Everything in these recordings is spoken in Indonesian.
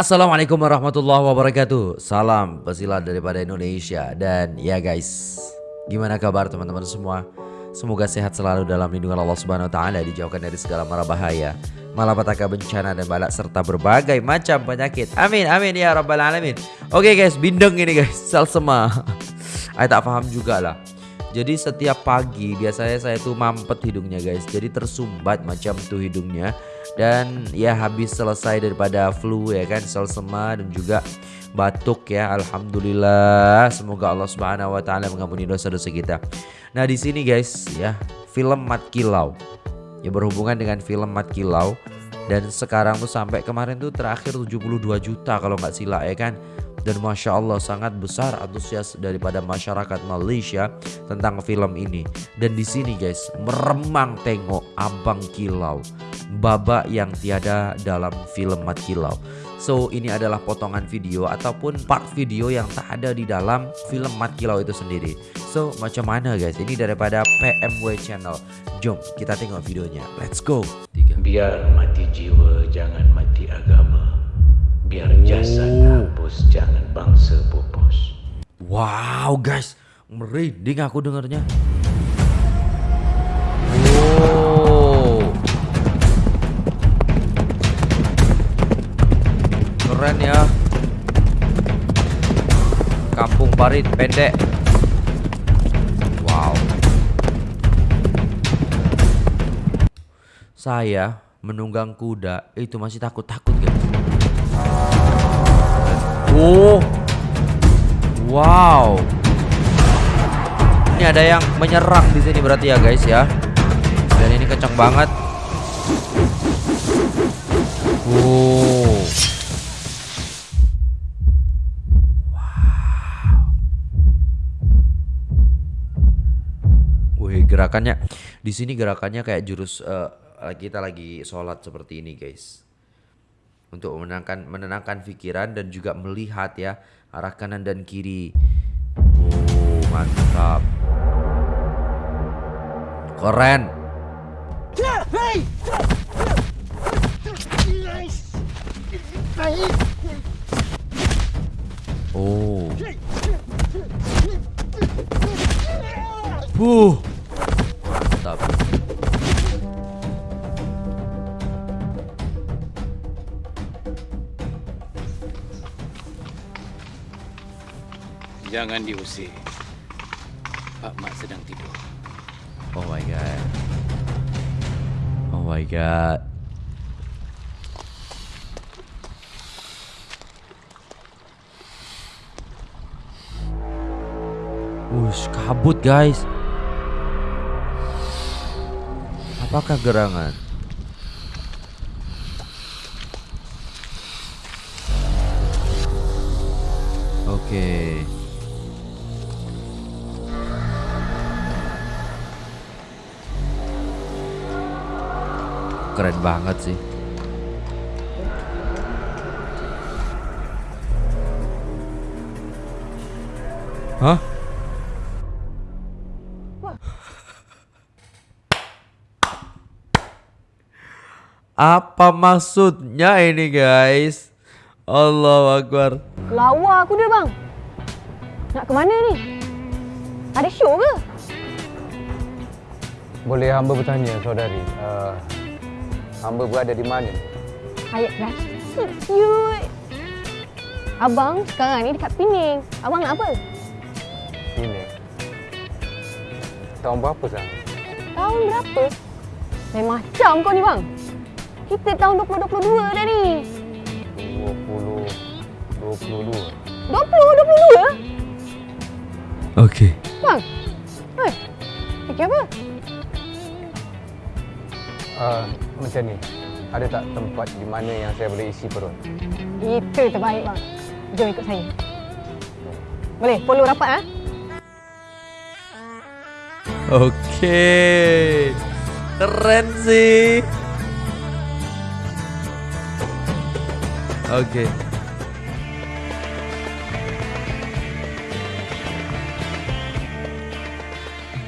Assalamualaikum warahmatullahi wabarakatuh. Salam pesilat daripada Indonesia. Dan ya guys Gimana kabar teman-teman semua? Semoga sehat selalu dalam lindungan Allah Subhanahu Wa Taala Dijauhkan dari segala mara bahaya Malapetaka bencana dan balak Serta berbagai macam penyakit. Amin amin ya rabbal alamin. Oke guys bindeng ini guys Sel sema Saya tak paham juga lah jadi setiap pagi biasanya saya tuh mampet hidungnya guys. Jadi tersumbat macam tuh hidungnya Dan ya habis selesai daripada flu ya kan Selsema dan juga batuk ya Alhamdulillah. Semoga Allah subhanahu wa ta'ala mengampuni dosa-dosa kita. Nah di sini guys ya film Mat Kilau. Ya berhubungan dengan film Mat Kilau. Dan sekarang tuh sampai kemarin tuh terakhir 72 juta kalau nggak silap ya kan? Dan masya Allah sangat besar antusias daripada masyarakat Malaysia tentang film ini. Dan di sini guys meremang tengok Abang Kilau, babak yang tiada dalam film Mat Kilau. So ini adalah potongan video ataupun part video yang tak ada di dalam film Mat Kilau itu sendiri. So macam mana guys? Ini daripada PMW Channel. Jom kita tengok videonya. Let's go. Tiga. Biar mati jiwa, jangan mati agama. Biar jasad hapus, jangan bangsa pupus. Wow guys, merinding aku dengarnya. Keren ya. Kampung Parit pendek. Wow. Saya menunggang kuda itu masih takut-takut guys. Oh. Wow. Ini ada yang menyerang di sini berarti ya guys ya. Dan ini kencang banget. Oh. Gerakannya di sini gerakannya kayak jurus uh, kita lagi sholat seperti ini guys untuk menenangkan menenangkan pikiran dan juga melihat ya arah kanan dan kiri. Oh, mantap. Keren. Oh. Uh. Jangan diusir. Pak Mat sedang tidur. Oh my god. Oh my god. Wush, kabut guys. Apakah gerangan? Oke. Okay. Keren banget sih. Hah? Apa maksudnya ini guys? Allah Akbar. Lawa aku dia bang. Nak ke mana ni? Ada show ke? Boleh hamba bertanya saudari, uh, hamba berada di mana? Ayat rasa cute. Abang sekarang ni dekat Pening. Abang nak apa? Ini. Tahun berapa sah? Tahun berapa? Lain macam kau ni bang. Kita tahun 2022 dah ni. 20 22. 20, 22? Okey. Bang. Macam ni. Ada tak tempat di mana yang saya boleh isi perut? Itu terbaik bang. Jom ikut saya. Boleh follow rapat ah. Okey. Keren sih. Okey.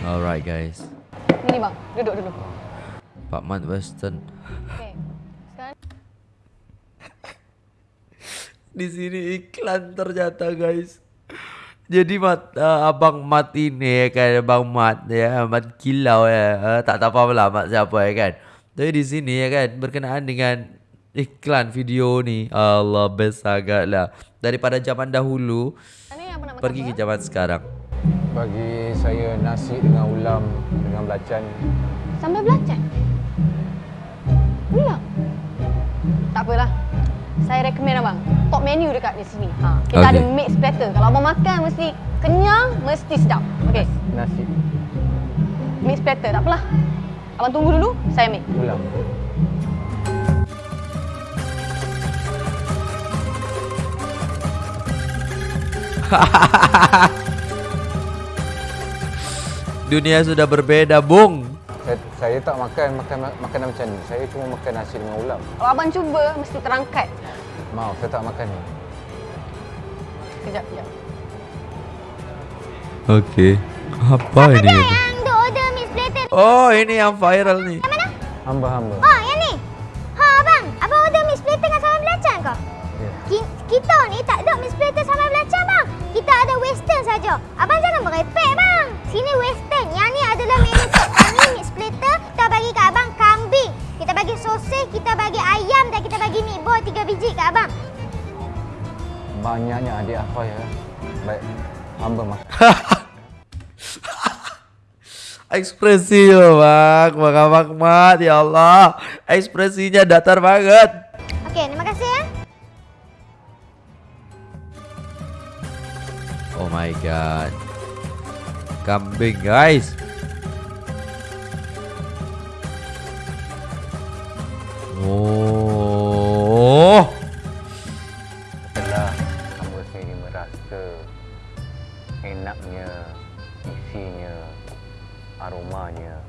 Alright guys. Ni bang, duduk dulu. Pak Mat Western. Di sini iklan ternyata guys. Jadi mat, uh, abang Mat ini ya kan abang Mat ya Mat Kilau ya uh, tak tahu apa lah Mat siapa ya kan. Tapi di sini ya kan berkenaan dengan iklan video ni Allah best agak lah daripada zaman dahulu pergi ke zaman sekarang. Bagi saya nasi dengan ulam dengan belacan. Sambal belacan. Tak apalah. Saya recommend abang. Top menu dekat di sini. Ha, kita Okey. ada mixed platter. Kalau abang makan mesti kenyang, mesti sedap. Okey. Nasi Mixed platter. Tak apalah. Abang tunggu dulu, saya make. ulam. Dunia sudah berbeda, Bung. Saya, saya tak makan makan makanan macam ni. Saya cuma makan nasi dengan ulam. Kalau abang cuba, mesti terangkat. Maaf, saya tak makan ni. Kejap, kejap. Okey. Apa ini? Yang duk order mix platter ni. Oh, ini yang viral nih. Hamba-hamba. Oh, yang ni. Ha, abang. Abang order mix platter dengan sambal belacan ke? Ya. Ki- kita ni tak ada mix platter sambal belacan, bang. Kita ada western saja. Abang jangan merepek, bang. Sini western. Yang ni adalah menu bagi kat abang kambing. Kita bagi sosis, kita bagi ayam dan kita bagi meatball tiga biji kat abang. Banyaknya adik apa ya. Baik. Hamba makan. Ekspresi lo bang, bang Abang Mat, ya Allah. Ekspresinya datar banget. Okey, terima kasih ya. Oh my god. Kambing guys. Oh. Setelah hamba sendiri merasa enaknya, isinya, aromanya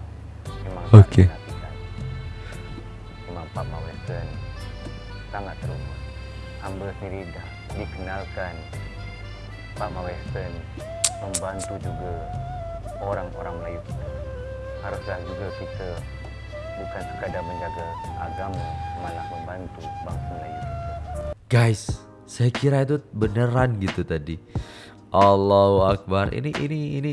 memang tak ternafikan. Memang Pak Ma Western sangat teruma. Hamba sendiri dah dikenalkan Pak Ma Western membantu juga orang-orang Melayu kita. Haruslah juga kita bukan sekadar menjaga agama malah membantu bangsa Melayu. Guys, saya kira itu beneran gitu tadi. Allahu Akbar. Ini ini ini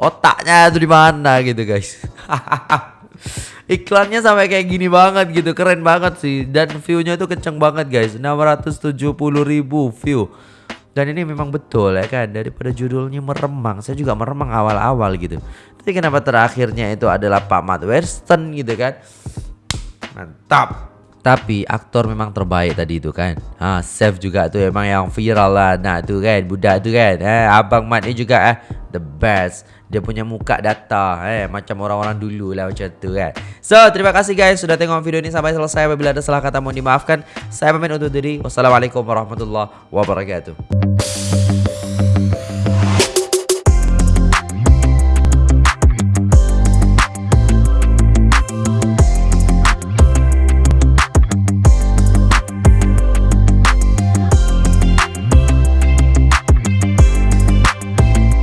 otaknya itu di mana gitu guys. Iklannya sampai kayak gini banget gitu, keren banget sih. Dan view-nya itu kenceng banget guys, 670 ribu view. Dan ini memang betul ya kan, daripada judulnya meremang, saya juga meremang awal-awal gitu. Tapi kenapa terakhirnya itu adalah Pak Mat Western gitu kan? Mantap. Tapi aktor memang terbaik tadi itu kan. Ha, Seth juga tuh emang yang viral lah. Nah tuh kan, budak tuh kan. Eh, Abang Mat ni juga eh the best. Dia punya muka data eh macam orang-orang dulu lah macam tu kan. So, terima kasih guys sudah tengok video ini sampai selesai. Apabila ada salah kata mohon dimaafkan. Saya pamit undur diri. Wassalamualaikum warahmatullahi wabarakatuh.